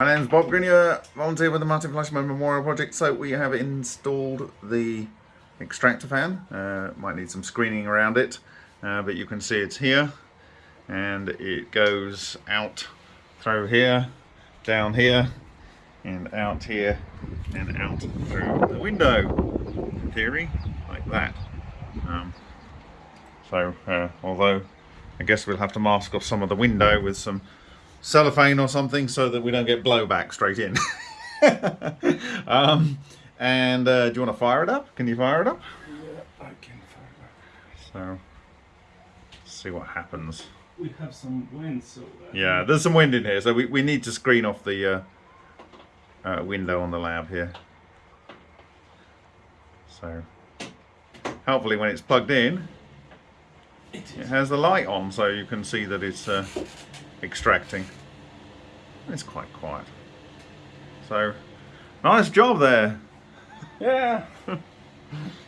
My name's Bob Greenyer, volunteer with the Martin Fleischmann Memorial Project. So we have installed the extractor fan. Uh, might need some screening around it, uh, but you can see it's here. And it goes out through here, down here, and out here, and out through the window. In theory, like that. Um, so, uh, although I guess we'll have to mask off some of the window with some cellophane or something so that we don't get blowback straight in. um, and uh, do you want to fire it up? Can you fire it up? Yeah, I can fire it. Up. So, see what happens. We have some wind, so. Uh, Yeah, there's some wind in here, so we, we need to screen off the uh, uh, window on the lab here. So, hopefully when it's plugged in, It it has the light on so you can see that it's uh, extracting. It's quite quiet. So, nice job there. Yeah.